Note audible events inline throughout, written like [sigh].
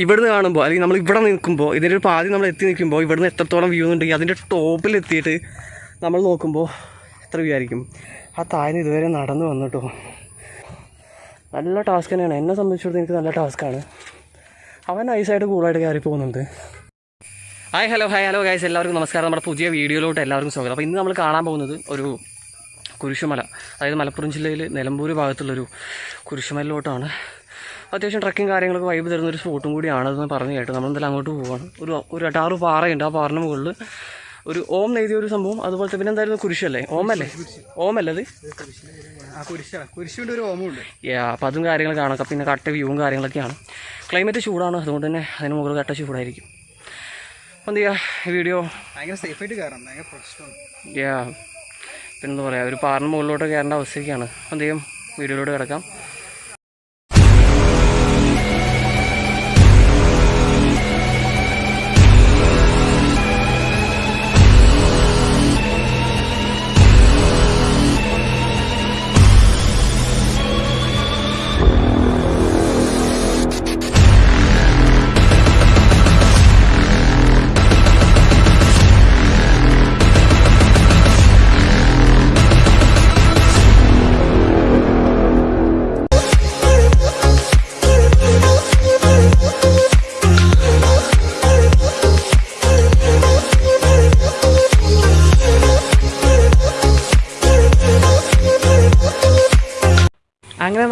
ഇവിടുന്ന് കാണുമ്പോൾ അല്ലെങ്കിൽ നമ്മൾ ഇവിടെ നിൽക്കുമ്പോൾ ഇതിന്റെ ഒരു പാതി നമ്മൾ എത്തി നിൽക്കുമ്പോൾ ഇവിടുന്ന് എത്രത്തോളം വ്യൂ ഉണ്ടെങ്കിൽ അതിന്റെ ടോപ്പിൽ എത്തിയിട്ട് നമ്മൾ നോക്കുമ്പോൾ എത്ര വ്യൂ ആയിരിക്കും. ആ താഴ്ന്ന് ഇതുവരെ നടന്നു വന്നിട്ടോ. നല്ല ടാസ്ക് തന്നെയാണ്. എന്നെ സംബന്ധിച്ചിടത്തോളം എനിക്ക് നല്ല ടാസ്ക്കാണ് അവൻ നൈസായിട്ട് കൂളായിട്ട് കയറി പോകുന്നുണ്ട്. Hi hello hi hello guys എല്ലാവർക്കും നമസ്കാരം. നമ്മുടെ പുതിയ വീഡിയോയിലോട്ട് എല്ലാവർക്കും സ്വാഗതം. അപ്പോൾ ഇന്ന് നമ്മൾ കാണാൻ പോകുന്നത് ഒരു കുരിശുമല അതായത് മലപ്പുറം ജില്ലയിൽ നിലമ്പൂർ ഭാഗത്തുള്ളൊരു കുരിശുമലയിലോട്ടാണ്. അത്യാവശ്യം ട്രക്കിങ് കാര്യങ്ങളൊക്കെ വൈബ് തരുന്ന ഒരു സ്പോട്ടും കൂടിയാണെന്ന് പറഞ്ഞു കേട്ടു നമ്മൾ എന്തായാലും അങ്ങോട്ട് പോവാണ്. ഒരു ഒരു എട്ടാറ് പാറയുണ്ട്. ആ പാറിന് മുകളിൽ ഒരു ഓം എഴുതിയ ഒരു സംഭവം. അതുപോലത്തെ പിന്നെ എന്തായിരുന്നു? കുരിശല്ലേ? ഓമല്ലേ ഓമല്ലത് കുരിശുണ്ട് ഒരു ഓമുണ്ട്. യാ അപ്പം അതും കാര്യങ്ങൾ കാണാം. പിന്നെ കട്ട വ്യൂവും കാര്യങ്ങളൊക്കെയാണ്. ക്ലൈമറ്റ് ചൂടാണ്. അതുകൊണ്ട് തന്നെ അതിന് മുകളിൽ കട്ട ചൂടായിരിക്കും. അപ്പം എന്ത് ചെയ്യുക വീഡിയോ ഭയങ്കര സേഫായിട്ട് കയറാം ഭയങ്കര പ്രശ്നമാണ്. യാ പിന്നെന്താ പറയുക ഒരു പാറിന് മുകളിലോട്ട് കയറേണ്ട അവസ്ഥയൊക്കെയാണ് അപ്പം എന്ത് ചെയ്യും? വീഡിയോയിലോട്ട് കിടക്കാം.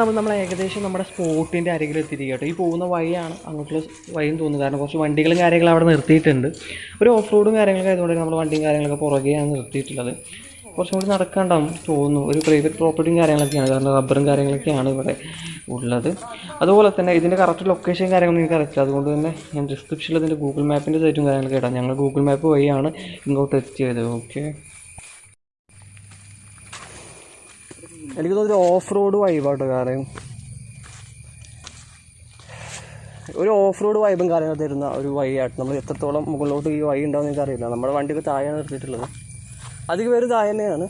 നമ്മൾ നമ്മൾ ഏകദേശം നമ്മുടെ സ്പോട്ടിന്റെ അരികിൽ എത്തിയിരിക്കുക കേട്ടോ. ഈ പോകുന്ന വഴിയാണ് അങ്ങോട്ടുള്ള വഴിയും തോന്നുന്നത്. കാരണം കുറച്ച് വണ്ടികളും കാര്യങ്ങളും അവിടെ നിർത്തിയിട്ടുണ്ട്. ഒരു ഓഫ് റോഡും കാര്യങ്ങളൊക്കെ ആയതുകൊണ്ട് നമ്മൾ വണ്ടിയും കാര്യങ്ങളൊക്കെ പുറകെയാണ് നിർത്തിയിട്ടുള്ളത്. കുറച്ചും കൂടി നടക്കാണ്ടാവും തോന്നുന്നു. ഒരു പ്രൈവറ്റ് പ്രോപ്പർട്ടിയും കാര്യങ്ങളൊക്കെയാണ്. കാരണം റബ്ബറും കാര്യങ്ങളൊക്കെയാണ് ഇവിടെ ഉള്ളത്. അതുപോലെ തന്നെ ഇതിന്റെ കറക്റ്റ് ലൊക്കേഷൻ കാര്യങ്ങളൊന്നും എനിക്ക് അറിയില്ല അതുകൊണ്ട് തന്നെ ഞാൻ ഡിസ്ക്രിപ്ഷനിൽ ഇതിന്റെ ഗൂഗിൾ മാപ്പിന്റെ സൈറ്റും കാര്യങ്ങളൊക്കെ ഇടാം. ഞങ്ങൾ ഗൂഗിൾ മാപ്പ് വഴിയാണ് ഇങ്ങോട്ട് എത്തിയത്. ഓക്കെ എനിക്ക് തോന്നുന്നു ഓഫ് റോഡ് വൈബാട്ടോ കാരണം ഒരു ഓഫ് റോഡ് വൈബും കാര്യങ്ങൾ തരുന്ന ഒരു വഴിയായിട്ട് നമ്മൾ എത്രത്തോളം മുകളിലോട്ട് ഈ വഴി ഉണ്ടാവും എനിക്ക് അറിയില്ല നമ്മുടെ വണ്ടിയൊക്കെ താഴെ നിർത്തിയിട്ടുള്ളത്. അധികം പേര് താഴെ തന്നെയാണ്.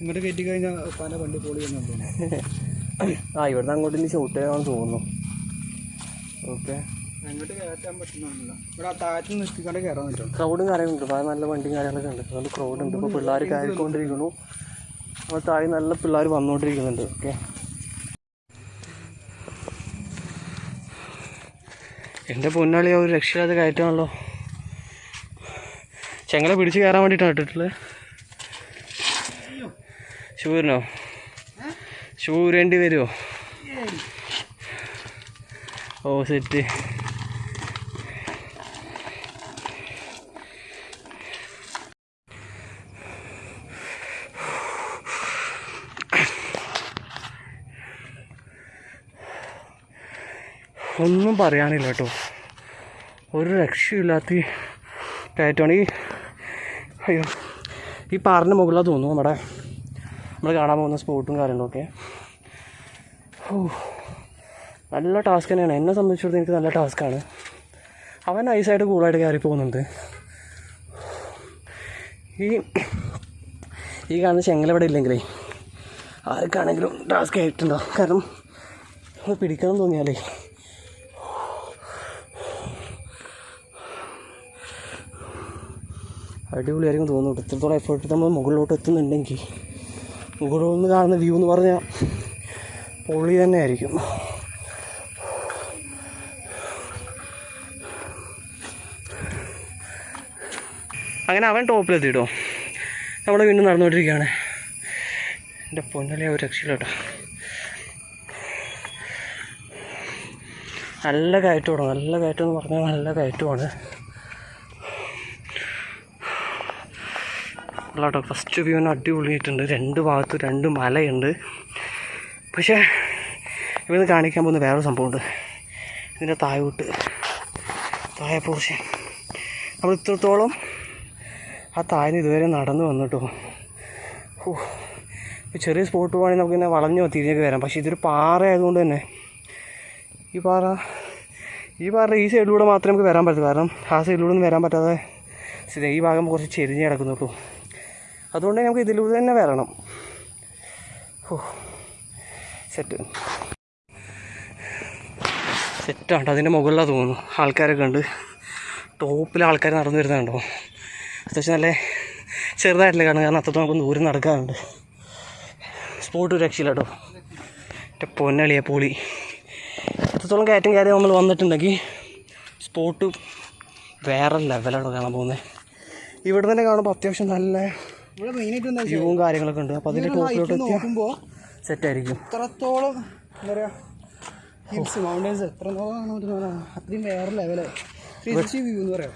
ഇങ്ങോട്ട് കയറ്റി കഴിഞ്ഞാൽ പല വണ്ടി പോളി [laughs] ആ ഇവിടുന്ന് അങ്ങോട്ട് ഇനി ഷൂട്ട് ചെയ്യാമെന്ന് തോന്നുന്നു. ഓക്കെ അങ്ങോട്ട് കയറ്റാൻ പറ്റുന്നില്ല ഇവിടെ ആ താറ്റിൽ നിർത്തിക്കൊണ്ട് കയറാൻ പറ്റും ക്രൗഡും കാര്യങ്ങളുണ്ട് നല്ല വണ്ടിയും കാര്യങ്ങളൊക്കെ ഉണ്ട്. അതുകൊണ്ട് ക്രൗഡ് ഉണ്ട്. ഇപ്പോൾ പിള്ളേർ കയറിക്കൊണ്ടിരിക്കുന്നു അപ്പോൾ താഴെ നല്ല പിള്ളേർ വന്നുകൊണ്ടിരിക്കുന്നുണ്ട് ഓക്കെ. എന്റെ പൊന്നാളി ഒരു രക്ഷയില്ലാതെ കയറ്റാണല്ലോ. ചെങ്ങളെ പിടിച്ച് കയറാൻ വേണ്ടിയിട്ടാണ് ഇട്ടിട്ടുള്ളത് ശൂരനോ ശൂരേണ്ടി വരുമോ ഓ സെറ്റ്. ഒന്നും പറയാനില്ല കേട്ടോ. ഒരു രക്ഷയില്ലാത്ത കയറ്റമാണ്. ഈ അയ്യോ. ഈ പാറിന്റെ മുകളിലാണ് തോന്നുന്നു നമ്മുടെ നമ്മൾ കാണാൻ പോകുന്ന സ്പോട്ടും കാര്യങ്ങളൊക്കെ. ഓ നല്ല ടാസ്ക് തന്നെയാണ്. എന്നെ സംബന്ധിച്ചിടത്തോളം എനിക്ക് നല്ല ടാസ്ക്കാണ് അവൻ നൈസായിട്ട് കൂളായിട്ട് കയറി പോകുന്നുണ്ട്. ഈ ഈ കാണുന്ന ചെങ്ങലവിടെ ഇല്ലെങ്കിലേ ആർക്കാണെങ്കിലും ടാസ്ക് ആയിട്ടുണ്ടോ? കാരണം പിടിക്കണം തോന്നിയാലേ. അടിപൊളിയായിരിക്കും തോന്നുന്നു. എത്രത്തോളം എഫേർട്ട് നമ്മൾ മുകളിലോട്ട് എത്തുന്നുണ്ടെങ്കിൽ മുകളിൽ നിന്ന് കാണുന്ന വ്യൂ എന്ന് പറഞ്ഞാൽ പൊളി തന്നെ ആയിരിക്കും. അങ്ങനെ അവൻ ടോപ്പിലെത്തിട്ടോ നമ്മൾ വീണ്ടും നടന്നുകൊണ്ടിരിക്കുകയാണ്. എന്റെ പൊന്നലെ ഒരു രക്ഷയിലോട്ടോ നല്ല കയറ്റമാണ്. നല്ല കയറ്റം എന്ന് പറഞ്ഞാൽ നല്ല കയറ്റമാണ്. കേട്ടോ. ഫസ്റ്റ് വ്യൂവിന് അടിപൊളിയായിട്ടുണ്ട് രണ്ട് ഭാഗത്തും രണ്ട് മലയുണ്ട്. പക്ഷേ ഇവിടുന്ന് കാണിക്കാൻ പോകുന്ന വേറൊരു സംഭവമുണ്ട്. ഇതിന്റെ തായോട്ട് താഴെ പോർഷൻ നമ്മൾ ഇത്രത്തോളം ആ താഴ്ന്ന് ഇതുവരെ നടന്നു വന്നിട്ടോ. ഓ ചെറിയ സ്പോട്ട് പോകണമെങ്കിൽ നമുക്കിങ്ങനെ വളഞ്ഞോ തിരിഞ്ഞൊക്കെ വരാം. പക്ഷേ ഇതൊരു പാറ ആയതുകൊണ്ട് തന്നെ ഈ പാറ ഈ പാറ ഈ സൈഡിലൂടെ മാത്രമേ നമുക്ക് വരാൻ പറ്റൂ കാരണം ആ സൈഡിലൂടെ ഒന്നും വരാൻ പറ്റാതെ ഈ ഭാഗം കുറച്ച് ചെരിഞ്ഞ് കിടക്കുന്നുള്ളൂ അതുകൊണ്ട് നമുക്ക് ഇതിലൂടെ തന്നെ വരണം. ഓ സെറ്റ് സെറ്റാണ് അതിന്റെ മുകളിലാണ് തോന്നുന്നു. ആൾക്കാരൊക്കെ ഉണ്ട് ടോപ്പിൽ ആൾക്കാർ നടന്നു വരുന്നുണ്ടോ അത്യാവശ്യം നല്ല ചെറുതായിട്ടില്ല കാണുക. കാരണം അത്രത്തോളം നമുക്ക് ദൂരം നടക്കാറുണ്ട്. സ്പോട്ട് രക്ഷയില്ല കേട്ടോ. എന്റെ പൊന്നളിയ പൊളി. എത്രത്തോളം കയറ്റം കയറി നമ്മൾ വന്നിട്ടുണ്ടെങ്കിൽ സ്പോട്ട് വേറെ ലെവലാണ് കാണാൻ പോകുന്നത്. ഇവിടെ തന്നെ കാണുമ്പോൾ അത്യാവശ്യം നല്ല വ്യൂവും കാര്യങ്ങളൊക്കെ ഉണ്ട്. അപ്പോൾ അതിന്റെ ടോപ്പിലോട്ട് നോക്കുമ്പോൾ സെറ്റായിരിക്കും. ഇത്രത്തോളം എന്താ പറയുക ഹിൽസ് മൗണ്ടൻസ് എത്രത്തോളം അത്രയും വേറെ ലെവൽ ത്രീ വ്യൂ എന്ന് പറയാം.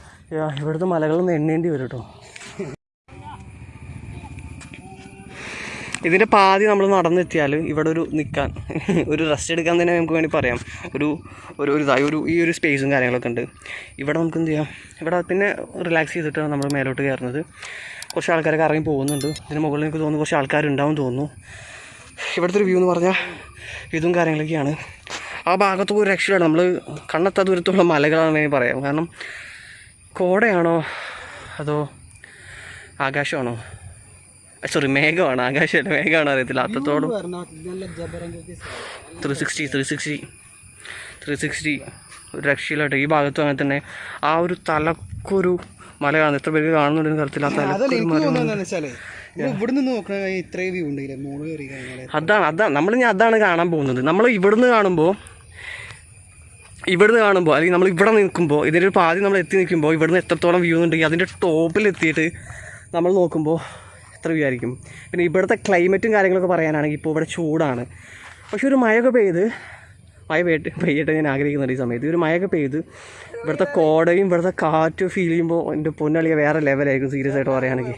ഇവിടുത്തെ മലകളൊന്നും എണ്ണേണ്ടി വരും കേട്ടോ ഇതിന്റെ പാതി നമ്മൾ നടന്നെത്തിയാൽ ഇവിടെ ഒരു നിൽക്കാൻ [laughs] ഒരു റെസ്റ്റ് എടുക്കാൻ തന്നെ നമുക്ക് വേണ്ടി പറയാം. ഒരു ഒരു ഒരു ഇതായി ഒരു ഈ ഒരു സ്പേസും കാര്യങ്ങളൊക്കെ ഉണ്ട്. ഇവിടെ നമുക്ക് എന്ത് ചെയ്യാം? ഇവിടെ പിന്നെ റിലാക്സ് ചെയ്തിട്ടാണ് നമ്മൾ മേലോട്ട് കയറുന്നത്. കുറച്ച് ആൾക്കാരൊക്കെ ഇറങ്ങി പോകുന്നുണ്ട്. ഇതിന് മുകളിൽ എനിക്ക് തോന്നുന്നു കുറച്ച് ആൾക്കാരുണ്ടാവും തോന്നുന്നു. ഇവിടുത്തെ ഒരു വ്യൂ എന്ന് പറഞ്ഞാൽ ഇതും കാര്യങ്ങളൊക്കെയാണ്. ആ ഭാഗത്ത് ഒരു രക്ഷയാണ് നമ്മൾ കണ്ണെത്താ ദൂരത്തുള്ള മലകളാണെന്ന് പറയാം. കാരണം കോടയാണോ അതോ ആകാശമാണോ? സോറി മേഘമാണ്. ആകാശമല്ല? മേഘമാണ് അറിയത്തില്ല. അത്രത്തോളം three sixty three sixty three sixty ഒരു രക്ഷയിലോട്ട്. ഈ ഭാഗത്തും അങ്ങനെ തന്നെ. ആ ഒരു തലക്കൊരു മല കാണുന്നു എത്ര പേർക്ക് കാണുന്നുണ്ടെന്ന് കഴിഞ്ഞാൽ അതാണ് അതാണ്. നമ്മൾ ഞാൻ അതാണ് കാണാൻ പോകുന്നത്. നമ്മൾ ഇവിടുന്ന് കാണുമ്പോൾ ഇവിടുന്ന് കാണുമ്പോൾ അല്ലെങ്കിൽ നമ്മൾ ഇവിടെ നിൽക്കുമ്പോൾ ഇതിന്റെ ഒരു പാതി നമ്മൾ എത്തി നിൽക്കുമ്പോൾ ഇവിടുന്ന് എത്രത്തോളം വ്യൂ ഉണ്ടെങ്കിൽ അതിന്റെ ടോപ്പിൽ എത്തിയിട്ട് നമ്മൾ നോക്കുമ്പോൾ എത്ര വിചാരിക്കും. പിന്നെ ഇവിടുത്തെ ക്ലൈമറ്റും കാര്യങ്ങളൊക്കെ പറയാനാണെങ്കിൽ ഇപ്പോൾ ഇവിടെ ചൂടാണ്. പക്ഷേ ഒരു മഴയൊക്കെ പെയ്ത് മഴ പെയ്യട്ട് പെയ്യട്ടെ ഞാൻ ആഗ്രഹിക്കുന്നുണ്ട് ഈ സമയത്ത്. ഒരു മഴയൊക്കെ പെയ്ത് ഇവിടുത്തെ കോടയും ഇവിടുത്തെ കാറ്റും ഫീൽ ചെയ്യുമ്പോൾ എന്റെ പൊന്നളിയ വേറെ ലെവലായിരിക്കും സീരിയസ് ആയിട്ട് പറയുകയാണെങ്കിൽ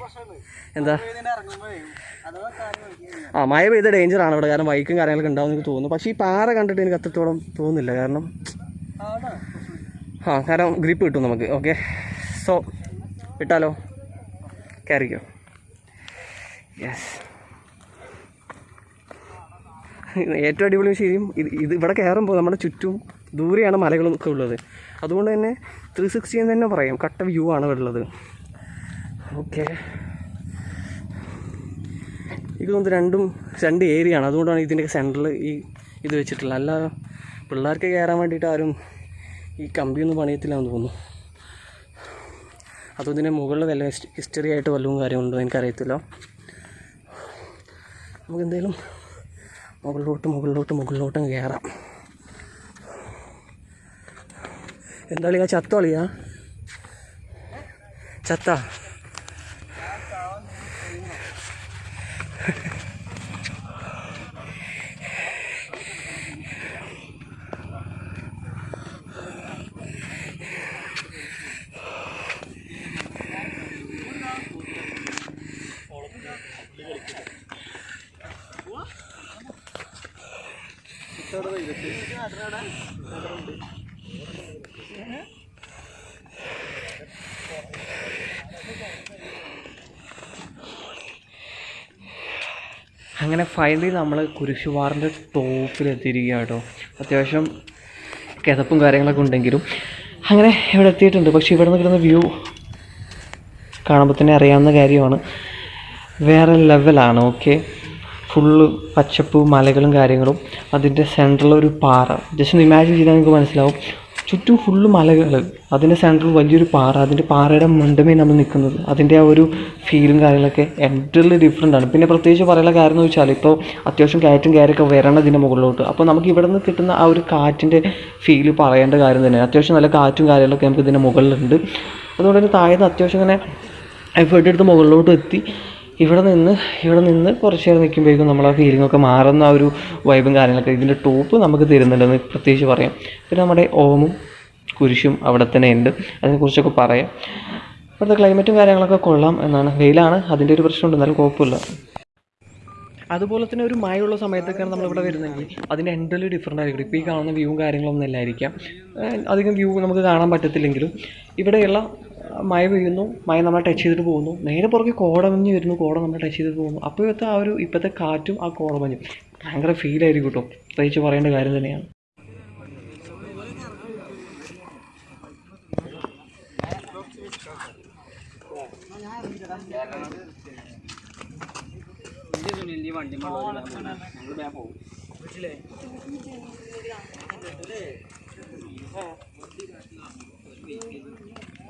എന്താ? ആ മഴ പെയ്ത ഡേഞ്ചറാണ് ഇവിടെ. കാരണം ബൈക്കും കാര്യങ്ങളൊക്കെ ഉണ്ടാവും എനിക്ക് തോന്നുന്നു. പക്ഷേ ഈ പാറ കണ്ടിട്ട് എനിക്ക് അത്രത്തോളം തോന്നുന്നില്ല. കാരണം ആ കാരണം ഗ്രിപ്പ് കിട്ടും നമുക്ക്. ഓക്കെ സോ വിട്ടാലോ? കയറിക്കോ യെസ് ഏറ്റവും അടിപൊളി ശരിയും ഇത് ഇത് ഇവിടെ കയറുമ്പോൾ നമ്മുടെ ചുറ്റും ദൂരെയാണ് മലകളൊക്കെ ഉള്ളത്. അതുകൊണ്ട് തന്നെ ത്രീ സിക്സ്റ്റി എന്ന് തന്നെ പറയാം. കട്ട വ്യൂ ആണ് ഉള്ളത്. ഓക്കെ എനിക്ക് തോന്നുന്നു രണ്ടും രണ്ട് ഏരിയ ആണ്. അതുകൊണ്ടാണ് ഇതിന്റെ സെന്ററിൽ ഈ ഇത് വെച്ചിട്ടുള്ളത്. അല്ല പിള്ളേർക്ക് കയറാൻ വേണ്ടിയിട്ട് ആരും ഈ കമ്പിയൊന്നും പണിയത്തില്ലാന്ന് തോന്നുന്നു. അതും ഇതിന്റെ മുകളിൽ വല്ല ഹിസ്റ്ററി ആയിട്ട് വല്ലതും കാര്യമുണ്ടോ എനിക്കറിയത്തില്ല. നമുക്ക് എന്തേലും മുകളിലോട്ട് മുകളിലോട്ട് മുകളിലോട്ട് കയറാം എന്താ കളിയാ? ചത്ത കളിയാ? ചത്ത? അങ്ങനെ ഫൈനലി നമ്മൾ കുരിശുവാറിന്റെ ടോപ്പിലെത്തിയിരിക്കുക കേട്ടോ അത്യാവശ്യം കിതപ്പും കാര്യങ്ങളൊക്കെ ഉണ്ടെങ്കിലും അങ്ങനെ ഇവിടെ എത്തിയിട്ടുണ്ട്. പക്ഷേ ഇവിടെ നിന്ന് കിട്ടുന്ന വ്യൂ കാണുമ്പോൾ തന്നെ അറിയാവുന്ന കാര്യമാണ്. വേറെ ലെവലാണ് ഓക്കെ ഫുള്ള് പച്ചപ്പ് മലകളും കാര്യങ്ങളും. അതിന്റെ സെന്ററിൽ ഒരു പാറ. ജസ്റ്റ് ഒന്ന് ഇമാജിൻ ചെയ്താൽ നിങ്ങൾക്ക് മനസ്സിലാവും. ചുറ്റും ഫുള്ള് മലകൾ അതിന്റെ സെന്ററിൽ വലിയൊരു പാറ. അതിന്റെ പാറയുടെ മണ്ടമേ നമ്മൾ നിൽക്കുന്നത്. അതിന്റെ ആ ഒരു ഫീലും കാര്യങ്ങളൊക്കെ എന്റർലി ഡിഫറെന്റ് ആണ്. പിന്നെ പ്രത്യേകിച്ച് പറയാനുള്ള കാര്യം എന്ന് വെച്ചാൽ ഇപ്പോൾ അത്യാവശ്യം കയറ്റും കയറൊക്കെ വരണം ഇതിന്റെ മുകളിലോട്ട്. അപ്പോൾ നമുക്ക് ഇവിടെ നിന്ന് കിട്ടുന്ന ആ ഒരു കാറ്റിന്റെ ഫീൽ പറയേണ്ട കാര്യം തന്നെയാണ് അത്യാവശ്യം നല്ല കാറ്റും കാര്യങ്ങളൊക്കെ നമുക്ക് ഇതിന്റെ മുകളിലുണ്ട്. അതുകൊണ്ട് തന്നെ താഴെ അത്യാവശ്യം ഇങ്ങനെ എഫേർട്ട് എടുത്ത് മുകളിലോട്ട് എത്തി. ഇവിടെ നിന്ന് ഇവിടെ നിന്ന് കുറച്ച് നേരം നിൽക്കുമ്പോഴേക്കും നമ്മൾ ആ ഫീലിംഗ് ഒക്കെ മാറുന്ന ആ ഒരു വൈബും കാര്യങ്ങളൊക്കെ ഇതിന്റെ ടോപ്പ് നമുക്ക് തരുന്നുണ്ടെന്ന് പ്രത്യേകിച്ച് പറയാം. പിന്നെ നമ്മുടെ ഓമും കുരിശും അവിടെ തന്നെ ഉണ്ട്. അതിനെക്കുറിച്ചൊക്കെ പറയാം. ഇവിടുത്തെ ക്ലൈമറ്റും കാര്യങ്ങളൊക്കെ കൊള്ളാം എന്നാണ്. വെയിലാണ്. അതിന്റെ ഒരു പ്രശ്നമുണ്ട്. എന്നാലും കുഴപ്പമില്ല. അതുപോലെ തന്നെ ഒരു മഴയുള്ള സമയത്തൊക്കെയാണ് നമ്മളിവിടെ വരുന്നതെങ്കിൽ അതിന്റെ എന്റലി ഡിഫറെന്റ് ആയിരിക്കും. ഇപ്പോൾ ഈ കാണുന്ന വ്യൂവും കാര്യങ്ങളൊന്നും അല്ലായിരിക്കാം. അധികം വ്യൂ നമുക്ക് കാണാൻ പറ്റത്തില്ലെങ്കിലും ഇവിടെയുള്ള മഴ പെയ്യുന്നു മഴ നമ്മളെ ടച്ച് ചെയ്തിട്ട് പോകുന്നു. നേരെ പുറകെ കോടമഞ്ഞ് വരുന്നു കോട നമ്മളെ ടച്ച് ചെയ്തിട്ട് പോകുന്നു. അപ്പോഴത്തെ ആ ഒരു ഇപ്പോഴത്തെ കാറ്റും ആ കോടമഞ്ഞും ഭയങ്കര ഫീലായിരിക്കും കേട്ടോ പ്രത്യേകിച്ച് പറയേണ്ട കാര്യം തന്നെയാണ്.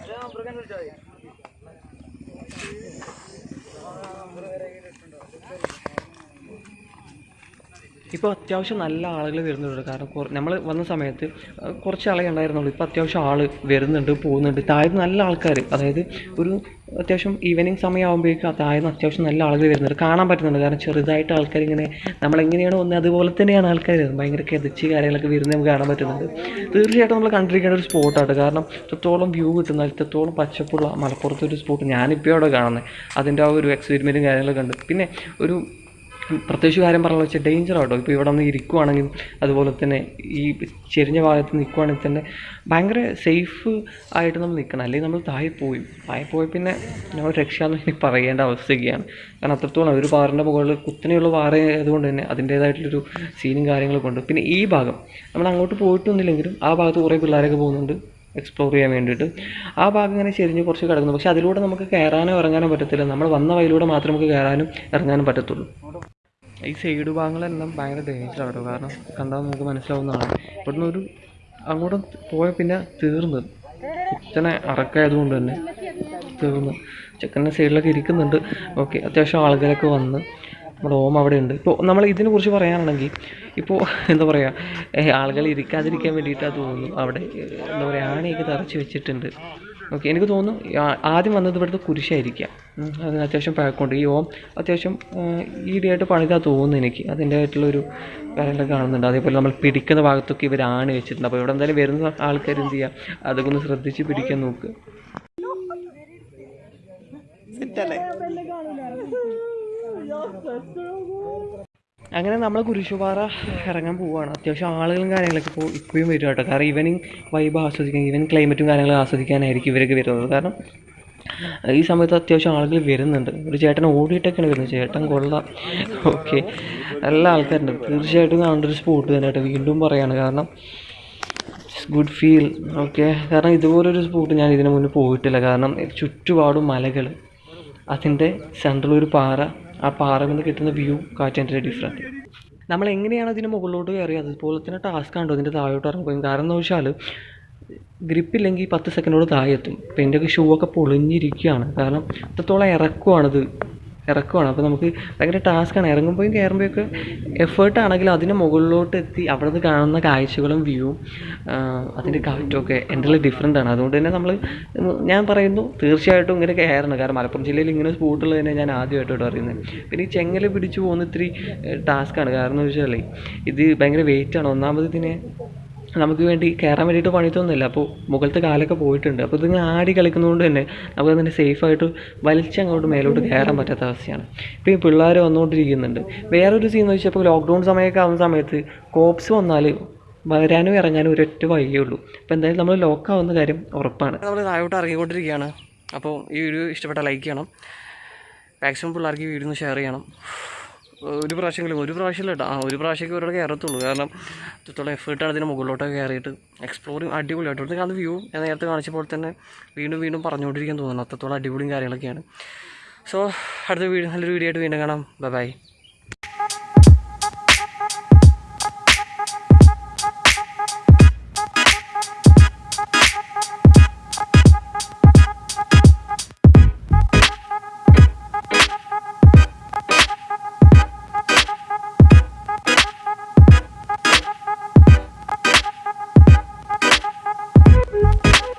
முருகன் ഇപ്പോൾ അത്യാവശ്യം നല്ല ആളുകൾ വരുന്നുണ്ട്. കാരണം നമ്മൾ വന്ന സമയത്ത് കുറച്ച് ആളെ ഉണ്ടായിരുന്നുള്ളൂ. ഇപ്പോൾ അത്യാവശ്യം ആൾ വരുന്നുണ്ട് പോകുന്നുണ്ട്. താഴെ നല്ല ആൾക്കാർ അതായത് ഒരു അത്യാവശ്യം ഈവനിങ് സമയമാകുമ്പോഴേക്കും താഴെ അത്യാവശ്യം നല്ല ആളുകൾ വരുന്നുണ്ട്. കാണാൻ പറ്റുന്നുണ്ട്. കാരണം ചെറുതായിട്ട് ആൾക്കാർ ഇങ്ങനെ നമ്മളെങ്ങനെയാണോ ഒന്ന് അതുപോലെ തന്നെയാണ് ആൾക്കാർ ഭയങ്കര കെതിച്ച് കാര്യങ്ങളൊക്കെ വരുന്നത് നമുക്ക് കാണാൻ പറ്റുന്നുണ്ട്. തീർച്ചയായിട്ടും നമ്മൾ കണ്ടിരിക്കേണ്ട ഒരു സ്പോട്ടാണ് കാരണം ഇത്രത്തോളം വ്യൂ കിട്ടുന്ന ഇത്രത്തോളം പച്ചപ്പുള്ള മലപ്പുറത്തെ ഒരു സ്പോട്ട് ഞാനിപ്പോൾ അവിടെ കാണുന്നത് അതിന്റെ ആ ഒരു എക്സ്പെരിമെന്റും കാര്യങ്ങളൊക്കെ ഉണ്ട്. പിന്നെ ഒരു പ്രത്യേകിച്ച് കാര്യം പറഞ്ഞു വെച്ചാൽ ഡേഞ്ചർ ആട്ടോ. ഇപ്പോൾ ഇവിടെ നിന്ന് ഇരിക്കുവാണെങ്കിൽ അതുപോലെ തന്നെ ഈ ചെരിഞ്ഞ ഭാഗത്ത് നിൽക്കുവാണെങ്കിൽ തന്നെ ഭയങ്കര സേഫ് ആയിട്ട് നമ്മൾ നിൽക്കണം. അല്ലെങ്കിൽ നമ്മൾ താഴെ പോയി. താഴെ പോയി പിന്നെ നമ്മൾ രക്ഷാന്ന് എനിക്ക് പറയേണ്ട അവസ്ഥയൊക്കെയാണ്. കാരണം അത്രത്തോളം ഒരു പാറിന്റെ മുകളിൽ കുത്തനെയുള്ള പാറ ആയതുകൊണ്ട് തന്നെ അതിന്റേതായിട്ടുള്ളൊരു സീനും കാര്യങ്ങളൊക്കെ ഉണ്ട്. പിന്നെ ഈ ഭാഗം നമ്മൾ അങ്ങോട്ട് പോയിട്ടൊന്നുമില്ലെങ്കിലും ആ ഭാഗത്ത് കുറേ പിള്ളേരൊക്കെ പോകുന്നുണ്ട്. എക്സ്പ്ലോർ ചെയ്യാൻ വേണ്ടിയിട്ട്. ആ ഭാഗം ഇങ്ങനെ ചെരിഞ്ഞ് കുറച്ച് കിടക്കുന്നു. പക്ഷേ അതിലൂടെ നമുക്ക് കയറാനോ ഇറങ്ങാനോ പറ്റത്തില്ല. നമ്മൾ വന്ന വഴിയിലൂടെ മാത്രമേ നമുക്ക് കയറാനും ഇറങ്ങാനും പറ്റത്തുള്ളൂ. ഈ സൈഡ് ഭാഗങ്ങളെല്ലാം ഭയങ്കര ഡേഞ്ചറാണ് കേട്ടോ കാരണം കണ്ടാൽ നമുക്ക് മനസ്സിലാവുന്നതാണ്. ഇവിടുന്ന് ഒരു അങ്ങോട്ട് പോയ പിന്നെ തീർന്ന്. കുത്തനെ അറക്കായതുകൊണ്ട് തന്നെ തീർന്നു. ചെക്കന്റെ സൈഡിലൊക്കെ ഇരിക്കുന്നുണ്ട്. ഓക്കെ അത്യാവശ്യം ആളുകളൊക്കെ വന്ന് നമ്മുടെ ഓം അവിടെ ഉണ്ട് ഇപ്പോൾ നമ്മൾ ഇതിനെ കുറിച്ച് പറയാനാണെങ്കിൽ ഇപ്പോൾ എന്താ പറയുക ആളുകൾ ഇരിക്കാതിരിക്കാൻ വേണ്ടിയിട്ടാണ് തോന്നുന്നു. അവിടെ എന്താ പറയുക ആണിയൊക്കെ തറച്ച് വെച്ചിട്ടുണ്ട്. ഓക്കെ എനിക്ക് തോന്നുന്നു ആദ്യം വന്നത് ഇവിടുത്തെ കുരിശായിരിക്കാം. അതിന് അത്യാവശ്യം പഴക്കമുണ്ട്. ഈ ഓം അത്യാവശ്യം ഈടിയായിട്ട് പണിതാ തോന്നുന്നു എനിക്ക്. അതിന്റെ ആയിട്ടുള്ളൊരു കാര്യങ്ങളൊക്കെ കാണുന്നുണ്ട്. അതേപോലെ നമ്മൾ പിടിക്കുന്ന ഭാഗത്തൊക്കെ ഇവർ ആണ് വെച്ചിട്ടുണ്ട്. അപ്പോൾ ഇവിടെ എന്തായാലും വരുന്ന ആൾക്കാർ എന്ത് ചെയ്യുക അതൊക്കെ ഒന്ന് ശ്രദ്ധിച്ച് പിടിക്കാൻ നോക്കുക അങ്ങനെ നമ്മൾ കുരിശുപാറ ഇറങ്ങാൻ പോവുകയാണ് അത്യാവശ്യം ആളുകളും കാര്യങ്ങളൊക്കെ ഇപ്പോൾ ഇപ്പോഴും വരും കേട്ടോ. കാരണം ഈവനിങ് വൈബ് ആസ്വദിക്കാൻ ഈവൻ ക്ലൈമറ്റും കാര്യങ്ങളും ആസ്വദിക്കാനായിരിക്കും ഇവരൊക്കെ വരുന്നത്. കാരണം ഈ സമയത്ത് അത്യാവശ്യം ആളുകൾ വരുന്നുണ്ട്. ഒരു ചേട്ടൻ ഓടിയിട്ടൊക്കെയാണ് വരുന്നത്. ചേട്ടൻ കൊള്ളാം. ഓക്കെ. എല്ലാ ആൾക്കാരുണ്ട്. തീർച്ചയായിട്ടും കാണേണ്ട ഒരു സ്പോട്ട് തന്നെ കേട്ടോ. വീണ്ടും പറയാണ്. കാരണം ഗുഡ് ഫീൽ ഓക്കെ. കാരണം ഇതുപോലൊരു സ്പോട്ട് ഞാൻ ഇതിനു മുന്നേ പോയിട്ടില്ല. കാരണം ചുറ്റുപാടും മലകൾ അതിന്റെ സെൻട്രൽ ഒരു പാറ. ആ പാറയിൽ നിന്ന് കിട്ടുന്ന വ്യൂ കാറ്റിന്റെ ഡിഫറെന്റ് നമ്മൾ എങ്ങനെയാണ് അതിന് മുകളിലോട്ട് കയറിയത്? അതുപോലെ തന്നെ ടാസ്ക് ആണ് അതിന്റെ താഴോട്ട് ഇറങ്ങുകയും കാരണം എന്ന് വെച്ചാൽ ഗ്രിപ്പില്ലെങ്കിൽ പത്ത് സെക്കൻഡോട് താഴെ എത്തും. ഇപ്പം എന്റെയൊക്കെ ഷൂ ഒക്കെ പൊളിഞ്ഞിരിക്കുകയാണ്. കാരണം അത്രത്തോളം ഇറക്കുവാണിത് ഇറക്കുവാണ്. അപ്പോൾ നമുക്ക് ഭയങ്കര ടാസ്ക്കാണ് ഇറങ്ങുമ്പോഴും കയറുമ്പോഴൊക്കെ എഫേർട്ട് ആണെങ്കിലും അതിന് മുകളിലോട്ട് എത്തി അവിടെ നിന്ന് കാണുന്ന കാഴ്ചകളും വ്യൂവും അതിന്റെ കാറ്റുമൊക്കെ എന്റെ ഡിഫറെന്റ് ആണ്. അതുകൊണ്ട് തന്നെ നമ്മൾ ഞാൻ പറയുന്നു തീർച്ചയായിട്ടും ഇങ്ങനെ കയറണം കാരണം മലപ്പുറം ജില്ലയിൽ ഇങ്ങനെ സ്പോട്ടുള്ളത് തന്നെ ഞാൻ ആദ്യമായിട്ടോട്ട് അറിയുന്നത് പിന്നെ ഈ ചെങ്ങല പിടിച്ച് പോകുന്ന ഇത്തിരി ടാസ്ക്കാണ് കാരണം എന്ന് വെച്ചാൽ ഇത് ഭയങ്കര വെയിറ്റാണ് ഒന്നാമത് ഇതിനെ നമുക്ക് വേണ്ടി കയറാൻ വേണ്ടിയിട്ട് പണിത്തൊന്നുമില്ല അപ്പോൾ മുകളിലത്തെ കാലൊക്കെ പോയിട്ടുണ്ട്. അപ്പോൾ ഇതിങ്ങനെ ആടി കളിക്കുന്നതുകൊണ്ട് തന്നെ നമുക്ക് അതിന്റെ സേഫായിട്ട് വലിച്ചങ്ങോട്ട് മേലോട്ട് കയറാൻ പറ്റാത്ത അവസ്ഥയാണ്. ഇപ്പോൾ ഈ പിള്ളേർ വന്നുകൊണ്ടിരിക്കുന്നുണ്ട്. വേറൊരു സീൻ എന്ന് വെച്ചാൽ ഇപ്പോൾ ലോക്ക്ഡൗൺ സമയമൊക്കെ ആവുന്ന സമയത്ത് കോപ്സ് വന്നാൽ വരാനും ഇറങ്ങാനും ഒരൊറ്റ വഴിയേ ഉള്ളൂ. അപ്പോൾ എന്തായാലും നമ്മൾ ലോക്കാവുന്ന കാര്യം ഉറപ്പാണ്. നമ്മൾ താഴോട്ട് ഇറങ്ങിക്കൊണ്ടിരിക്കുകയാണ്. അപ്പോൾ ഈ വീഡിയോ ഇഷ്ടപ്പെട്ട ലൈക്ക് ചെയ്യണം. മാക്സിമം പിള്ളേർക്ക് ഈ വീഡിയോ ഒന്ന് ഷെയർ ചെയ്യണം. ഒരു പ്രാവശ്യമെങ്കിലും ഒരു പ്രാവശ്യം കേട്ടോ. ആ ഒരു പ്രാവശ്യമൊക്കെ ഒരാൾ കയറത്തുള്ളൂ. കാരണം ഇത്രത്തോളം എഫേർട്ടാണ് അതിന് മുകളിലോട്ടൊക്കെ കയറിയിട്ട് എക്സ്പ്ലോറിങ് അടിപൊളിയായിട്ട് ഇവിടുത്തെ വ്യൂ ഞാൻ നേരത്തെ കാണിച്ചപ്പോൾ തന്നെ വീണ്ടും വീണ്ടും പറഞ്ഞുകൊണ്ടിരിക്കാൻ തോന്നുന്നു. അത്രത്തോളം അടിപൊളിയും കാര്യങ്ങളൊക്കെയാണ്. സോ അടുത്ത വീഡിയോ നല്ലൊരു വീഡിയോ ആയിട്ട് വീണ്ടും കാണാം. Bye bye